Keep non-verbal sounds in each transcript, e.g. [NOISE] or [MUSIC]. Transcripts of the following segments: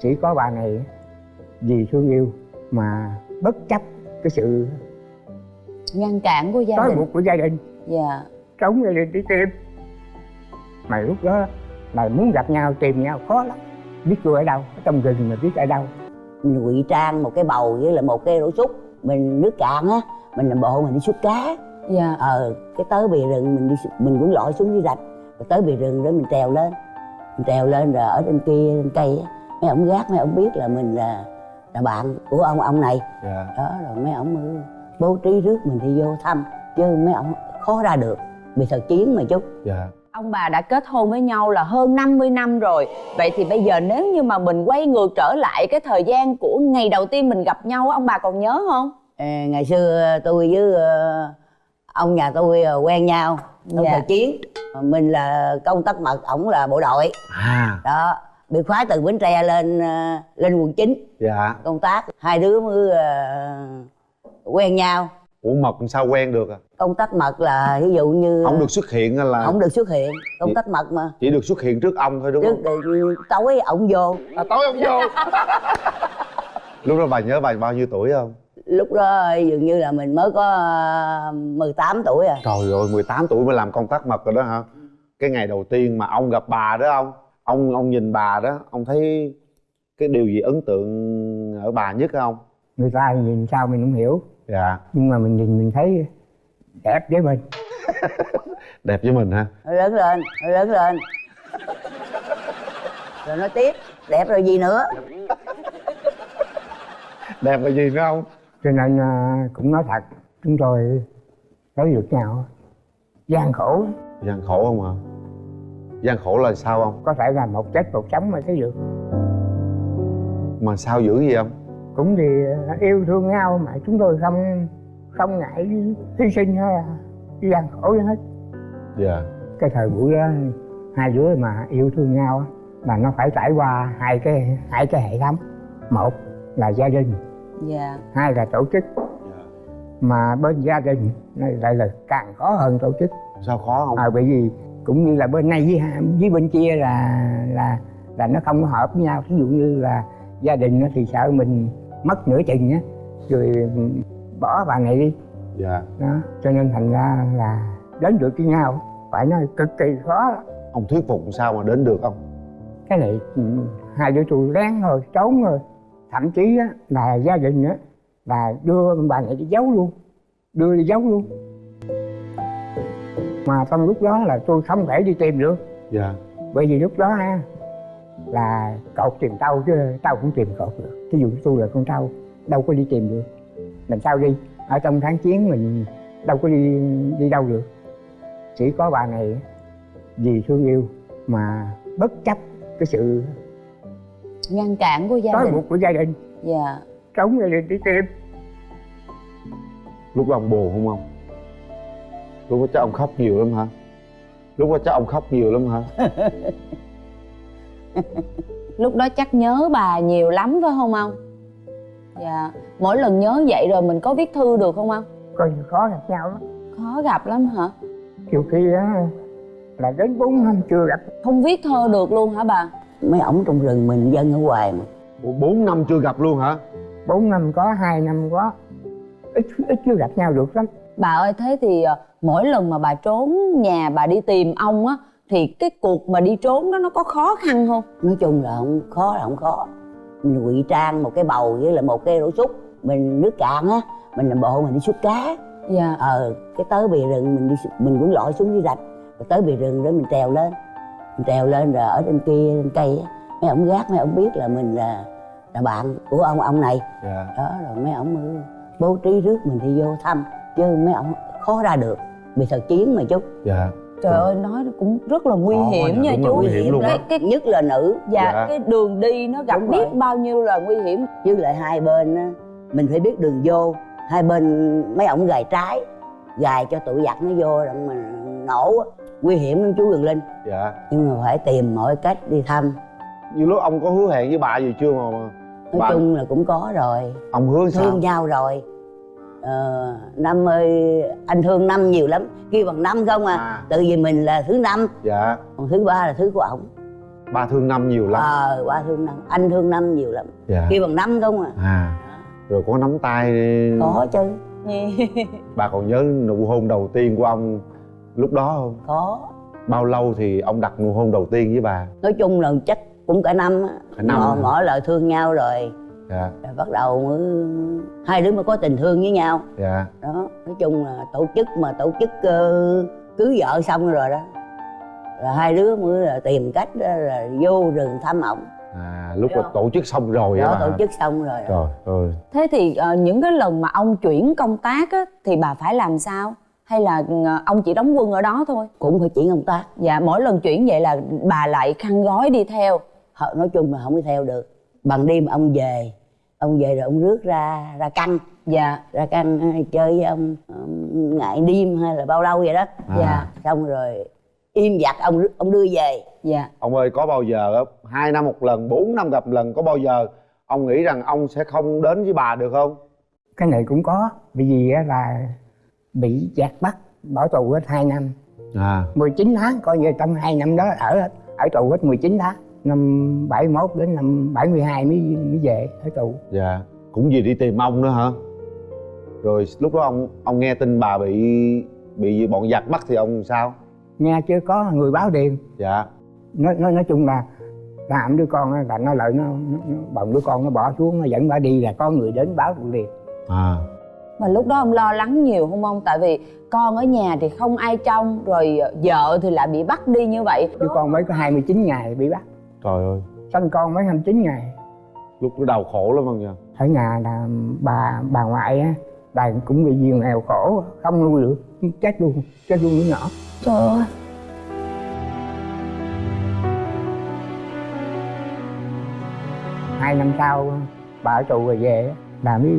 chỉ có bà này vì thương yêu mà bất chấp cái sự ngăn cản của gia trói đình. buộc của gia đình. Dạ. Trống gia đình đi tìm. Mà lúc đó là muốn gặp nhau tìm nhau khó lắm. Biết tôi ở đâu ở trong rừng mà biết ở đâu. Mình ngụy trang một cái bầu với lại một cái rổ súc. Mình nước cạn á mình làm bộ mình đi xuất cá. Dạ. Ờ cái tới bì rừng mình đi mình cũng lội xuống dưới rạch. Rồi tới bì rừng đó mình trèo lên. Mình trèo lên rồi ở trên kia trên cây á mấy ông gác mấy ông biết là mình là là bạn của ông ông này. Dạ. Đó rồi mấy ông mới bố trí rước mình đi vô thăm. Chứ mấy ông khó ra được bị thật chiến mà chút dạ. Ông bà đã kết hôn với nhau là hơn 50 năm rồi. Vậy thì bây giờ nếu như mà mình quay ngược trở lại cái thời gian của ngày đầu tiên mình gặp nhau á, ông bà còn nhớ không? Ờ, ngày xưa tôi với ờ, ông nhà tôi ờ, quen nhau trong Dạ. thời chiến. Mình là công tác mật ổng là bộ đội. À. Đó bị khóa từ bến tre lên ờ, lên quận 9 dạ. Công tác hai đứa mới ờ, quen nhau. Ủa mật làm sao quen được à? Công tác mật là ví dụ như không được xuất hiện hay là không được xuất hiện công tác mật mà. chỉ được xuất hiện trước ông thôi đúng trước không? thì tối ổng vô. À, tối ông vô. [LAUGHS] Lúc đó bà nhớ bà bao nhiêu tuổi không? Lúc đó dường như là mình mới có ờ, 18 tuổi à. Trời ơi 18 tuổi mới làm công tác mật rồi đó hả? Cái ngày đầu tiên mà ông gặp bà đó ông ông ông nhìn bà đó ông thấy cái điều gì ấn tượng ở bà nhất không người ta nhìn sao mình không hiểu. Dạ. Nhưng mà mình nhìn mình thấy đẹp với mình. [LAUGHS] Đẹp với mình ha Nó lớn lên nó lớn lên. Rồi nói tiếp đẹp rồi gì nữa? Đẹp là gì nữa không cho nên à, cũng nói thật chúng tôi tới được nhau. Gian khổ. Gian khổ không hả gian khổ là sao không? Có thể là một chết một sống mà thấy được mà sao dữ gì không cũng vì à, yêu thương nhau mà chúng tôi không không ngại hy sinh hay là gian khổ gì hết. Dạ. Cái thời buổi đó hai đứa mà yêu thương nhau á, là nó phải trải qua hai cái hai cái hệ thống. Một là gia đình. Dạ. Hai là tổ chức. Mà bên gia đình này lại là càng khó hơn tổ chức. Sao khó không? À, bởi vì cũng như là bên này với với bên kia là là là nó không có hợp với nhau. Ví dụ như là gia đình nó thì sợ mình mất nửa chừng á rồi bỏ bà này đi. Dạ. Đó cho nên thành ra là đến được với nhau. Phải nói cực kỳ khó. Ông thuyết phục sao mà đến được không cái này ừ, hai đứa tôi ráng thôi trốn rồi thậm chí á, là gia đình á là đưa bà này đi giấu luôn. Đưa đi giấu luôn mà trong lúc đó là tôi không thể đi tìm được. Dạ. Bởi vì lúc đó á, là cậu tìm tao chứ tao cũng tìm cậu được. Thí dụ tôi là con trâu đâu có đi tìm được. Làm sao đi? Ở trong kháng chiến mình đâu có đi đi đâu được. Chỉ có bà này vì thương yêu mà bất chấp cái sự ngăn cản của gia trói đình. buộc của gia đình. Dạ. Trống gia đình đi tìm. Lúc đó ông buồn không ông lúc đó chắc ông khóc nhiều lắm hả? Lúc đó chắc ông khóc nhiều lắm hả? [LAUGHS] Lúc đó chắc nhớ bà nhiều lắm phải không ông? Dạ mỗi lần nhớ vậy rồi mình có viết thư được không ông? Coi như khó gặp nhau lắm. Khó gặp lắm hả? Nhiều khi á là đến bốn năm chưa gặp. Không viết thơ được luôn hả bà? Mấy ổng trong rừng mình dân ở ngoài mà. Ủa, bốn năm chưa gặp luôn hả? Bốn năm có hai năm có. Ít ít chưa gặp nhau được lắm bà ơi thế thì ờ, mỗi lần mà bà trốn nhà bà đi tìm ông á thì cái cuộc mà đi trốn đó nó có khó khăn không? Nói chung là không khó là không khó. Mình ngụy trang một cái bầu với lại một cái rổ súc. Mình nước cạn á mình làm bộ mình đi xuất cá. Dạ. Ờ cái tới bì rừng mình đi mình cũng lội xuống dưới rạch. Rồi tới bì rừng đó mình trèo lên. Mình trèo lên rồi ở trên kia trên cây á. Mấy ông gác mấy ông biết là mình là là bạn của ông ông này. Dạ. Đó rồi mấy ông bố trí rước mình đi vô thăm chứ mấy ông khó ra được bị thật chiến mà chút dạ. Trời ơi nói cũng rất là nguy Khó hiểm nha, chú nguy hiểm luôn cái, nhất là nữ. Dạ, Dạ. cái đường đi nó gặp Đúng biết rồi. bao nhiêu là nguy hiểm. Với lại hai bên á mình phải biết đường vô. Hai bên mấy ổng gài trái gài cho tụi giặc nó vô rồi mà nổ á. nguy hiểm lắm chú Quyền Linh. Dạ. Nhưng mà phải tìm mọi cách đi thăm. Như lúc ông có hứa hẹn với bà gì chưa mà mà nói bà chung là cũng có rồi. Ông hứa sao? Thương nhau rồi ờ, năm ơi anh thương năm nhiều lắm. Kêu bằng năm không à, À. tự vì mình là thứ năm. Dạ. Còn thứ ba là thứ của ổng. Ba thương năm nhiều lắm. Ờ ba thương năm. Anh thương năm nhiều lắm. Dạ. Kêu bằng năm không à? À. Rồi có nắm tay có chứ. [LAUGHS] Bà còn nhớ nụ hôn đầu tiên của ông lúc đó không? Có. Bao lâu thì ông đặt nụ hôn đầu tiên với bà? Nói chung là chắc cũng cả năm á. Cả năm ngỏ, ngỏ lời thương nhau rồi dạ. Rồi bắt đầu mới hai đứa mới có tình thương với nhau. Dạ. Đó nói chung là tổ chức mà tổ chức ờ, cưới vợ xong rồi đó. Rồi hai đứa mới là tìm cách đó là vô rừng thăm ổng. À lúc là không? tổ chức xong rồi á đó tổ chức xong rồi trời ơi. Thế thì ờ, những cái lần mà ông chuyển công tác á thì bà phải làm sao? Hay là ờ, ông chỉ đóng quân ở đó thôi? Cũng phải chuyển công tác. Dạ mỗi lần chuyển vậy là bà lại khăn gói đi theo. Họ- nói chung là không đi theo được bằng đêm ông về ông về rồi ông rước ra ra canh dạ ra canh ờ, chơi với ông ông ngại đêm hay là bao lâu vậy đó. À. dạ xong rồi im giặt ông ông đưa về. Dạ. Ông ơi có bao giờ á hai năm một lần bốn năm gặp lần có bao giờ ông nghĩ rằng ông sẽ không đến với bà được không? Cái này cũng có bởi vì á là bị giặc bắt bỏ tù hết 2 năm. À. 19 tháng coi như trong hai năm đó ở ở tù hết 19 tháng năm 71 đến năm 72 mới mới về ở tù. Dạ cũng vì đi tìm ông nữa hả? Rồi lúc đó ông ông nghe tin bà bị bị bọn giặc bắt thì ông sao? Nghe chưa có người báo điện. Dạ. Nói nói nói chung là làm đứa con á, là nó lợi nó, nó, nó bồng đứa con nó bỏ xuống nó dẫn bà đi là có người đến báo liền à. Mà lúc đó ông lo lắng nhiều không ông? Tại vì con ở nhà thì không ai trông rồi vợ thì lại bị bắt đi như vậy. Đứa con mới có 29 ngày bị bắt trời ơi. Sinh con mới 29 ngày. Lúc đó đau khổ lắm không nha? Ở nhà là bà bà ngoại á bà cũng bị nhiều nghèo khổ không nuôi được chết luôn chết luôn đứa nhỏ. Trời ơi. Hai năm sau bà ở tù rồi về là mới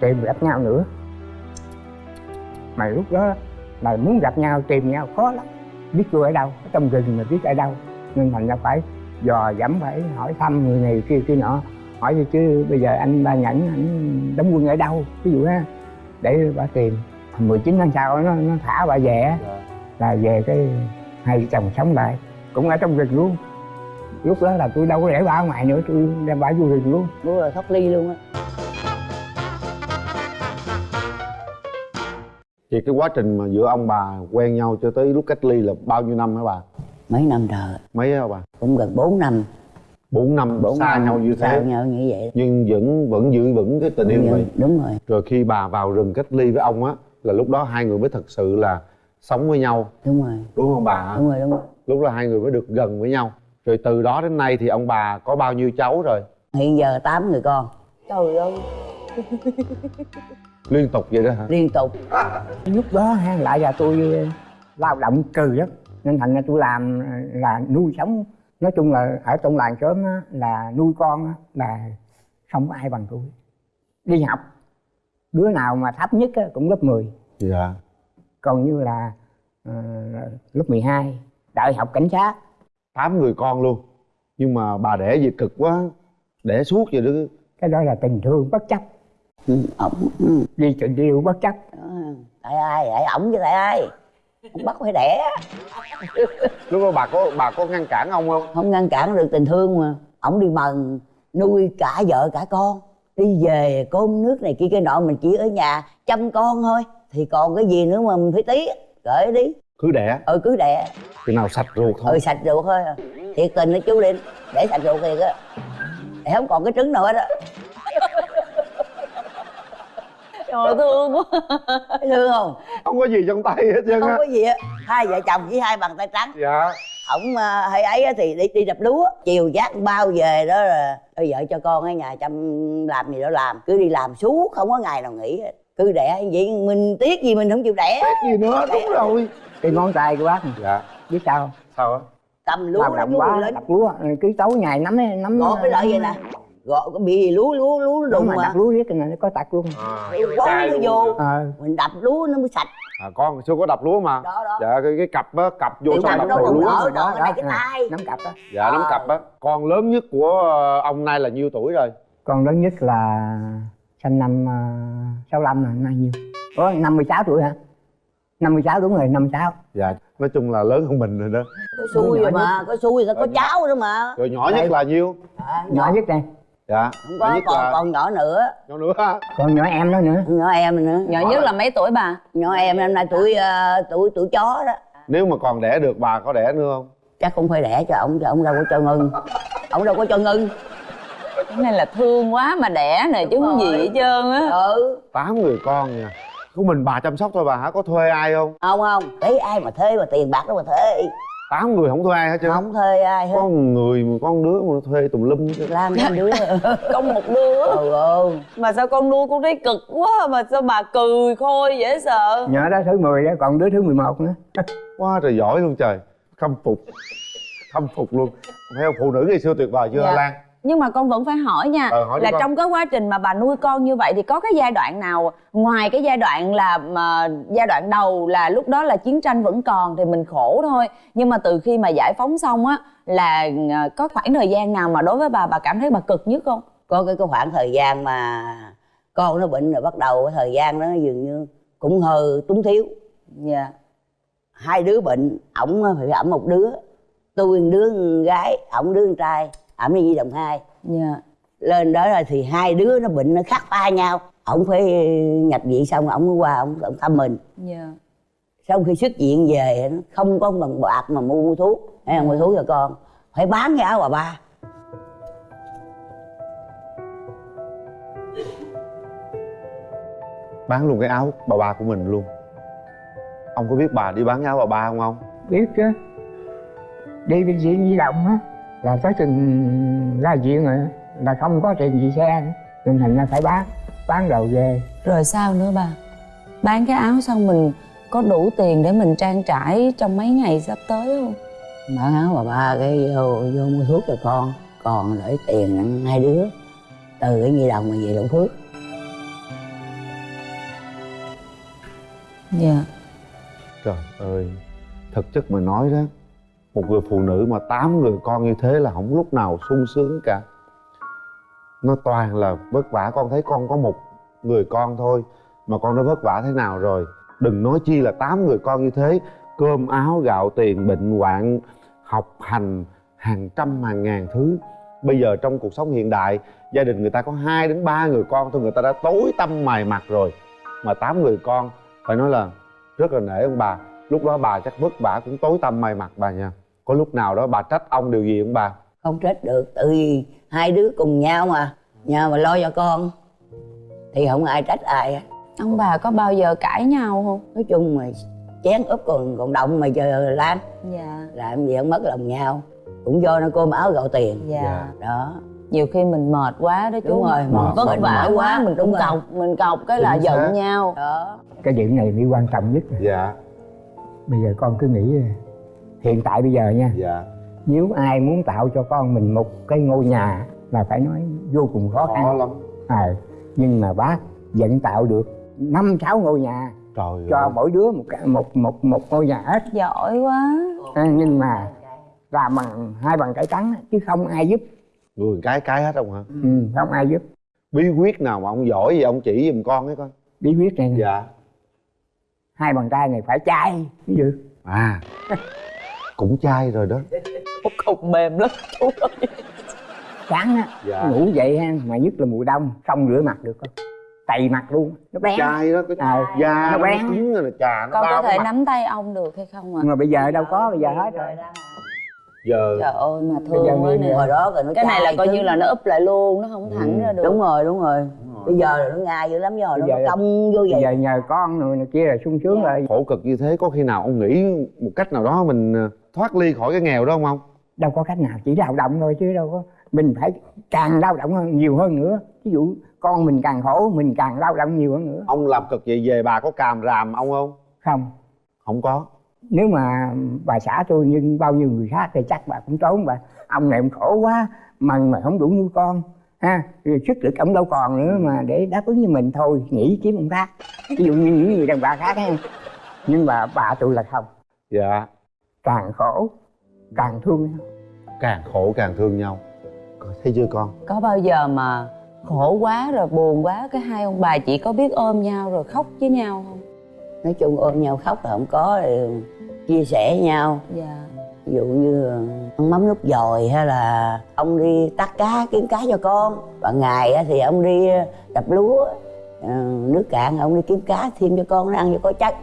tìm gặp nhau nữa. Mà lúc đó là muốn gặp nhau tìm nhau khó lắm. Biết tôi ở đâu ở trong rừng mà biết ở đâu. Nên thành ra phải dò dẫm phải hỏi thăm người này kia kia nọ. Hỏi gì chứ bây giờ anh ba nhẫn anh đóng quân ở đâu ví dụ á để bà tìm. 19 tháng sau nó nó thả bà về á. Là về cái hai vợ chồng sống lại. Cũng ở trong rừng luôn. Lúc đó là tôi đâu có để bà ở ngoài nữa tôi đem bà vô rừng luôn. Lúc là thoát ly luôn á. Thì cái quá trình mà giữa ông bà quen nhau cho tới lúc cách ly là bao nhiêu năm hả bà mấy năm trời. Mấy hả bà cũng gần 4 năm. Bốn năm bốn xa năm. nhau như xa thế nhau như vậy. Nhưng vẫn vẫn giữ vững cái tình yêu đúng, này. đúng rồi. Rồi khi bà vào rừng cách ly với ông á là lúc đó hai người mới thật sự là sống với nhau. Đúng rồi. Đúng không bà? Đúng rồi đúng rồi. Lúc đó hai người mới được gần với nhau. Rồi từ đó đến nay thì ông bà có bao nhiêu cháu rồi? Hiện giờ 8 người con. Trời ơi. Liên tục vậy đó hả? Liên tục. Lúc đó ha, lại là tôi ờ, lao động cừ lắm nên thành ra tôi làm là nuôi sống. Nói chung là ở trong làng sớm á, là nuôi con á, là không có ai bằng tôi. Đi học đứa nào mà thấp nhất á, cũng lớp 10 dạ. Còn như là ờ, lớp 12 đại học cảnh sát. Tám người con luôn. Nhưng mà bà đẻ gì cực quá đẻ suốt vậy đó. Cái đó là tình thương bất chấp. Ừ, ổng ừ. đi tình yêu bất chấp. Đó. tại ai? Tại ổng chứ tại ai bắt phải đẻ lúc đó bà có bà có ngăn cản ông không? Không ngăn cản được tình thương mà. Ổng đi mần nuôi cả vợ cả con. Đi về cơm nước này kia cái nọ mình chỉ ở nhà chăm con thôi. Thì còn cái gì nữa mà mình phải tí? Gửi đi. Cứ đẻ. Ừ cứ đẻ. Chừng nào sạch ruột thôi. Ừ sạch ruột thôi. Thiệt tình đó chú linh để sạch ruột thiệt á. Để không còn cái trứng nào hết á trời thương quá. Thương không? Không có gì trong tay hết trơn không á có gì á. Hai vợ chồng chỉ hai bàn tay trắng. Dạ. Ổng à, hay ấy á thì đi đi đập lúa. Chiều giác bao về đó là bây vợ cho con ở nhà chăm làm gì đó làm. Cứ đi làm suốt không có ngày nào nghỉ hết. Cứ đẻ vậy mình tiếc gì mình không chịu đẻ. Gì nữa đúng rồi. Cái ngón tay của bác dạ. biết sao không? sao á? Cầm lúa động vui quá lên. Đập lúa cứ tối ngày nắm nắm gọt cái lợi vậy nè gọt cái bị lúa lúa lúa đúng đụng mà mà đập lúa riết cái này nó có tật luôn. À, bón nó vô. ờ mình đập lúa nó mới sạch. À con xưa có đập lúa mà. Đó đó. Dạ cái, cái cặp á cặp vô Tiểu xong cặp đập đâu đầu còn lúa ở. rồi còn cái cái tay. nắm cặp đó. Dạ nắm Ờ. cặp á. Con lớn nhất của ờ, ông nay là nhiêu tuổi rồi? Con lớn nhất là sinh năm uh, 65 là năm nhiêu? Ủa 56 tuổi hả? 56 đúng rồi 56 dạ nói chung là lớn hơn mình rồi đó. Có xui rồi mà có xui rồi có cháu nữa mà. Rồi nhỏ nhất là nhiêu? À, nhỏ. nhất đây dạ. Không có nhất còn là còn nhỏ nữa. Nhỏ nữa ha. Còn nhỏ em đó nữa. Nhỏ em nữa. Nhỏ nhất là mấy tuổi bà? Nhỏ em năm nay tuổi ờ, tuổi tuổi chó đó. Nếu mà còn đẻ được bà có đẻ nữa không? Chắc cũng phải đẻ cho ông cho ông đâu có cho ngưng ông đâu có cho ngưng cái này là thương quá mà đẻ này chứ không gì hết trơn á. Ừ. Tám người con nha. Của mình bà chăm sóc thôi bà hả? Có thuê ai không? Không không. Thấy ai mà thuê mà tiền bạc đâu mà thuê tám người không thuê ai hết trơn không thuê ai hết. Có một người một con đứa mà thuê tùm lum trơn. làm hai đứa. [LAUGHS] Con một đứa. Ừ ừ. Mà sao con nuôi con thấy cực quá mà sao bà cười khôi dễ sợ? Nhỏ đó thứ 10 đó còn đứa thứ 11 nữa. [LAUGHS] Quá trời giỏi luôn trời. Khâm phục. Khâm phục luôn. Không phụ nữ ngày xưa tuyệt vời chưa Dạ. lan nhưng mà con vẫn phải hỏi nha Ờ, hỏi là con. trong cái quá trình mà bà nuôi con như vậy thì có cái giai đoạn nào ngoài cái giai đoạn là mà giai đoạn đầu là lúc đó là chiến tranh vẫn còn thì mình khổ thôi. Nhưng mà từ khi mà giải phóng xong á là ờ, có khoảng thời gian nào mà đối với bà bà cảm thấy bà cực nhất không? Có cái, cái khoảng thời gian mà con nó bệnh rồi bắt đầu cái thời gian đó dường như cũng hơi túng thiếu. Dạ. Hai đứa bệnh ổng phải ẩm một đứa tôi một đứa con gái ổng đứa con trai ẩm đi di đồng hai. Dạ. Lên đó rồi thì hai đứa nó bệnh nó khác pha nhau. Ổng phải nhập viện xong ổng mới qua ổng ổng thăm mình. Dạ. Sau khi xuất viện về nó không có bằng bạc mà mua, mua thuốc. Hay là mua thuốc cho con. Phải bán cái áo bà ba. Bán luôn cái áo bà ba của mình luôn. Ông có biết bà đi bán áo bà ba không ông? Biết chứ. Đi bệnh viện di động á là tới chừng ra viện rồi là không có tiền gì xe nên thành ra phải bán bán rồi về. Rồi sao nữa bà? Bán cái áo xong mình có đủ tiền để mình trang trải trong mấy ngày sắp tới không? Bán áo bà ba cái vô, vô mua thuốc cho con còn để tiền ăn hai đứa. Từ cái nhi đồng mà về Long Phước dạ. Trời ơi thực chất mà nói đó một người phụ nữ mà tám người con như thế là không lúc nào sung sướng cả. Nó toàn là vất vả, con thấy con có một người con thôi, mà con đã vất vả thế nào rồi? Đừng nói chi là tám người con như thế, cơm áo, gạo tiền, bệnh hoạn, học hành, hàng trăm, hàng ngàn thứ. Bây giờ trong cuộc sống hiện đại, gia đình người ta có hai đến ba người con thôi, người ta đã tối tâm mài mặt rồi. Mà tám người con, phải nói là rất là nể ông bà lúc đó bà chắc vất vả cũng tối tâm mày mặt bà nha. Có lúc nào đó bà trách ông điều gì không bà? Không trách được tự vì hai đứa cùng nhau mà. Nhau mà lo cho con. Thì không ai trách ai hết. ông bà có bao giờ cãi nhau không? Nói chung mà chén úp còn còn động mà giờ lan dạ. Làm gì không mất lòng nhau. Cũng do nó cơm áo gạo tiền. Dạ. Đó. Nhiều khi mình mệt quá đó chú. Đúng rồi, mình mệt, vất vả quá. mình đúng cũng cọc mình cọc cái là xác. giận nhau. Đó. Cái chuyện này mới quan trọng nhất dạ bây giờ con cứ nghĩ hiện tại bây giờ nha. Dạ. Nếu ai muốn tạo cho con mình một cái ngôi nhà là phải nói vô cùng khó khó khăn. lắm. À, nhưng mà bác vẫn tạo được năm sáu ngôi nhà trời cho ơi. mỗi đứa một một một một ngôi nhà hết. Giỏi quá. À, nhưng mà làm bằng hai bằng cải trắng chứ không ai giúp. Người cái cái hết không hả? Ừ, không ai giúp. Bí quyết nào mà ông giỏi gì ông chỉ giùm con ấy coi. Bí quyết này nè, dạ hai bàn tay này phải chai ví dụ à cũng chai rồi đó. Cục mềm lắm. Chú ơi sáng á. Dạ. ngủ dậy ha mà nhất là mùa đông không rửa mặt được con tày mặt luôn. Nó bén. Chai đó cái Ờ, da nó nó, bén. cứng rồi là trà nó con có thể cái nắm tay ông được hay không ạ? Nhưng mà bây giờ đâu có bây giờ hết rồi. giờ. Trời ơi mà thương quá nè. hồi đó rồi nó cái này là coi như là nó úp lại luôn nó không thẳng Ừ. ra được. Đúng rồi đúng rồi bây giờ là nó ngay dữ lắm giờ nó Bây cong vô bây vậy. giờ nhờ con rồi này kia là sung sướng rồi khổ cực như thế có khi nào ông nghĩ một cách nào đó mình ờ, thoát ly khỏi cái nghèo đó không ông? Đâu có cách nào chỉ lao động thôi chứ đâu có mình phải càng lao động hơn nhiều hơn nữa. Ví dụ con mình càng khổ mình càng lao động nhiều hơn nữa. Ông làm cực vậy về bà có càm ràm ông không? Không. Không có. Nếu mà bà xã tôi như bao nhiêu người khác thì chắc bà cũng trốn bà. Ông này ông khổ quá mà mà không đủ nuôi con ha rồi sức lực ông đâu còn nữa mà để đáp ứng với mình thôi nghĩ kiếm ông khác. Ví dụ như những người đàn bà khác ha. Nhưng mà bà tôi là không. Dạ. Càng khổ càng thương nhau. Càng khổ càng thương nhau. Thấy chưa con? Có bao giờ mà khổ quá rồi buồn quá cái hai ông bà chỉ có biết ôm nhau rồi khóc với nhau không? Nói chung ôm nhau khóc là không có chia sẻ nhau. Dạ ví dụ như ăn mắm nút dồi hay là ông đi tắt cá kiếm cá cho con. Ban ngày á thì ông đi đập lúa ờ, nước cạn ông đi kiếm cá thêm cho con nó ăn cho có chất.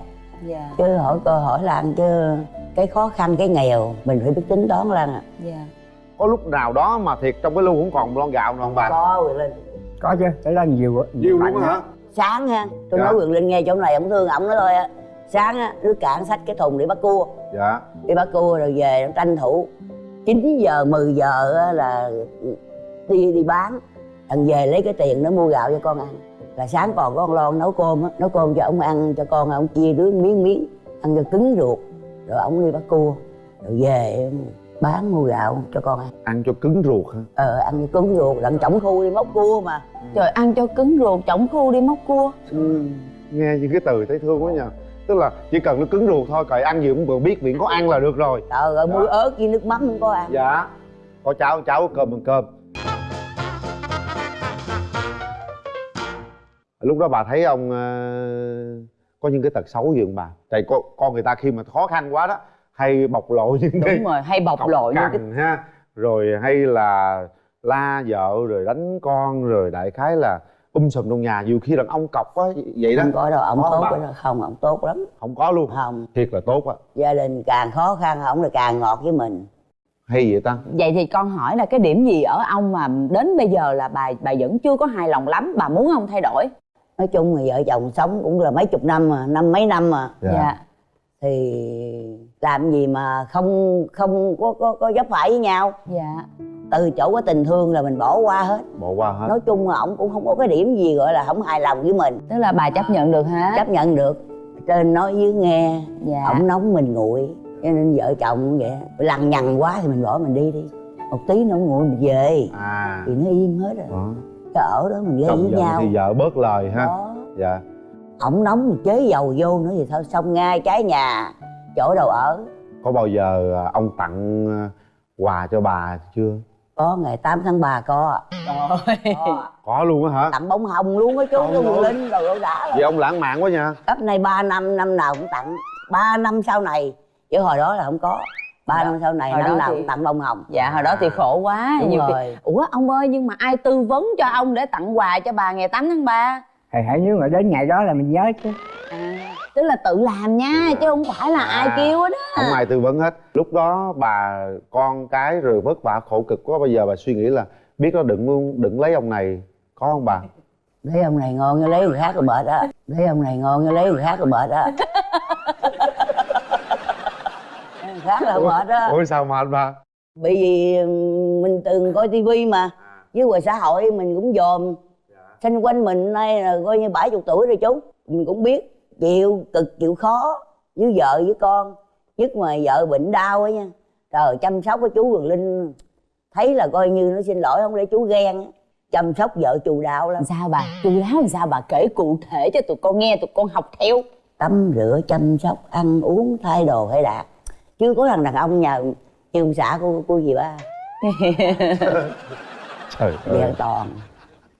Dạ. Chứ hỏi coi hỏi là ăn chứ cái khó khăn cái nghèo mình phải biết tính toán lan à dạ. Có lúc nào đó mà thiệt trong cái lu không còn lon gạo nào không bà? Có quyền linh. Có chứ tới lên nhiều nhiều mạnh luôn hả? sáng ha tôi Dạ. nói quyền linh nghe chỗ này ông thương ổng nói thôi á sáng á nước cạn xách cái thùng đi bắt cua. Dạ. Đi bắt cua rồi về nó tranh thủ. 9 giờ 10 giờ á là đi đi bán. Thằng về lấy cái tiền nó mua gạo cho con ăn. Là sáng còn có con lon nấu cơm á nấu cơm cho ông ăn cho con ông chia đứa miếng miếng ăn cho cứng ruột. Rồi ông đi bắt cua. Rồi về bán mua gạo cho con ăn. Ăn cho cứng ruột hả? Ờ ăn cho cứng ruột. Đặng trọng khu đi móc cua mà. Trời ăn cho cứng ruột chổng khu đi móc cua. Ừ. nghe những cái từ thấy thương quá nhờ tức là chỉ cần nó cứng ruột thôi cậy ăn gì cũng vừa biết miệng có ăn là được rồi. Trời ơi muối ớt với nước mắm không có ăn. Dạ. Có cháo cháo có cơm bằng cơm. Lúc đó bà thấy ông ờ, có những cái tật xấu gì không bà? Tại con, con người ta khi mà khó khăn quá đó hay bộc lộ những cái đúng rồi hay bộc lộ những cái ha. Rồi hay là la vợ rồi đánh con rồi đại khái là um sùm trong nhà nhiều khi đàn ông cọc quá vậy đó. Không có đâu ổng Có tốt đó không ổng tốt lắm. Không có luôn. Không. Thiệt là tốt á gia đình càng khó khăn ổng là càng ngọt với mình. Hay vậy ta? Vậy thì con hỏi là cái điểm gì ở ông mà đến bây giờ là bà bà vẫn chưa có hài lòng lắm bà muốn ông thay đổi? Nói chung thì vợ chồng sống cũng là mấy chục năm mà năm mấy năm mà. Dạ. Thì làm gì mà không không có có có dấp phải với nhau. Dạ từ chỗ có tình thương là mình bỏ qua hết. Bỏ qua hết. Nói chung là ổng cũng không có cái điểm gì gọi là không hài lòng với mình. Tức là bà chấp nhận được hết chấp nhận được. Trên nói dưới nghe dạ. ổng nóng mình nguội. Cho nên vợ chồng cũng vậy. Lằng nhằng quá thì mình bỏ mình đi đi. Một tí nữa ổng nguội mình về. À. Thì nó im hết rồi. Đó. cái ở đó mình gây với nhau. thì vợ bớt lời ha. Đó. Dạ. Ổng nóng mình chế dầu vô nữa thì thôi xong ngay trái nhà chỗ đâu ở. Có bao giờ à, ông tặng à, quà cho bà chưa có ngày 8 tháng 3 có trời có. có luôn á hả? Tặng bông hồng luôn á chú ơi. quần linh. Rồi đã vậy ông lãng mạn quá nha. Cấp này 3 năm năm nào cũng tặng. 3 năm sau này chứ hồi đó là không có. Ba Đó. năm sau này Hồi năm nào thì- cũng tặng bông hồng. Dạ hồi đó thì khổ quá. Đúng nhiều khi rồi. ủa ông ơi nhưng mà ai tư vấn cho ông để tặng quà cho bà ngày 8 tháng 3 thầy hãy nếu mà đến ngày đó là mình nhớ chứ. À tức là tự làm nha chứ không phải là ai À. kêu hết á. không ai tư vấn hết. Lúc đó bà con cái rồi vất vả khổ cực quá bây giờ bà suy nghĩ là biết nó đừng đừng lấy ông này có không bà? Lấy ông này ngon như lấy người khác rồi mệt á. Lấy ông này ngon như lấy người khác rồi mệt á. [LAUGHS] Người khác là mệt á. ủa sao anh bà bởi vì mình từng coi tivi mà với ngoài xã hội mình cũng dòm. Xanh quanh mình nay là coi như bảy chục tuổi rồi chú mình cũng biết chịu cực chịu khó với vợ với con nhất mà vợ bệnh đau á nha. Trời chăm sóc của chú Quỳnh Linh thấy là coi như nó xin lỗi không để chú ghen á. chăm sóc vợ chù đạo lắm. Sao bà? Chu đáo làm sao bà kể cụ thể cho tụi con nghe tụi con học theo. Tắm rửa chăm sóc ăn uống thay đồ hay đạt chưa có thằng đàn ông nhà như ông xã của của gì ba? [LAUGHS] Trời ơi. toàn.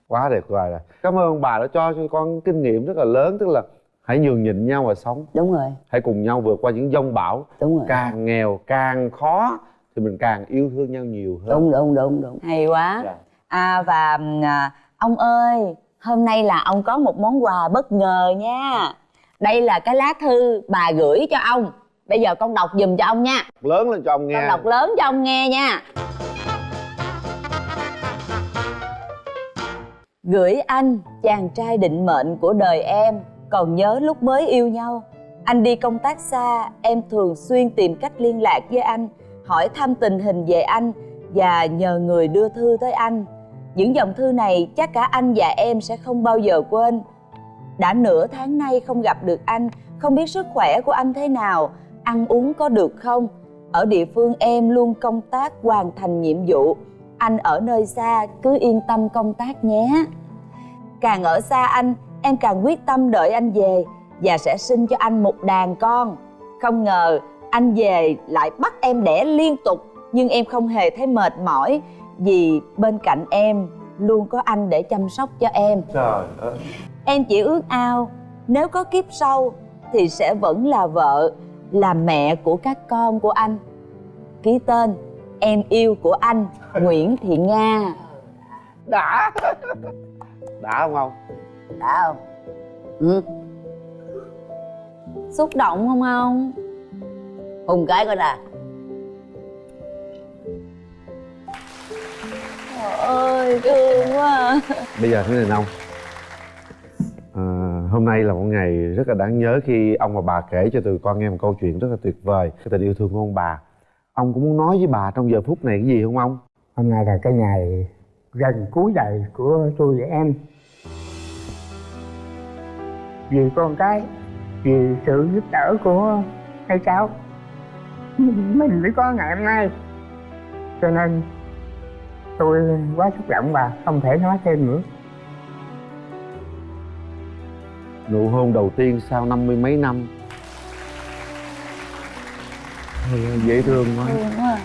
Quá tuyệt vời rồi. Cảm ơn bà đã cho cho con kinh nghiệm rất là lớn tức là hãy nhường nhịn nhau mà sống. Đúng rồi. Hãy cùng nhau vượt qua những dông bão. Đúng rồi. Càng nghèo càng khó thì mình càng yêu thương nhau nhiều hơn. Đúng đúng đúng đúng. Hay quá. Dạ. à và à, ông ơi hôm nay là ông có một món quà bất ngờ nha. Đây là cái lá thư bà gửi cho ông. Bây giờ con đọc giùm cho ông nha. Lớn lên cho ông con nghe đọc lớn cho ông nghe nha. Gửi anh chàng trai định mệnh của đời em còn nhớ lúc mới yêu nhau. Anh đi công tác xa, em thường xuyên tìm cách liên lạc với anh, hỏi thăm tình hình về anh và nhờ người đưa thư tới anh. Những dòng thư này chắc cả anh và em sẽ không bao giờ quên. Đã nửa tháng nay không gặp được anh, không biết sức khỏe của anh thế nào, ăn uống có được không? Ở địa phương em luôn công tác, hoàn thành nhiệm vụ. Anh ở nơi xa, cứ yên tâm công tác nhé. Càng ở xa anh em càng quyết tâm đợi anh về và sẽ sinh cho anh một đàn con. Không ngờ anh về lại bắt em đẻ liên tục nhưng em không hề thấy mệt mỏi vì bên cạnh em luôn có anh để chăm sóc cho em. Trời ơi. Em chỉ ước ao nếu có kiếp sau thì sẽ vẫn là vợ là mẹ của các con của anh. Ký tên em yêu của anh Nguyễn Thị Nga. Đã. Đã không không đã không? Ừ. Xúc động không ông? Hùng cái coi nè. Trời ơi thương quá. À. bây giờ thế này ông. À, hôm nay là một ngày rất là đáng nhớ khi ông và bà kể cho tụi con nghe một câu chuyện rất là tuyệt vời cái tình yêu thương của ông bà. Ông cũng muốn nói với bà trong giờ phút này cái gì không ông? Hôm nay là cái ngày gần cuối đời của tôi và em vì con cái vì sự giúp đỡ của hai cháu. Mình mới có ngày hôm nay. Cho nên tôi quá xúc động và không thể nói thêm nữa. Nụ hôn đầu tiên sau năm mươi mấy năm. Dễ thương quá. thương quá.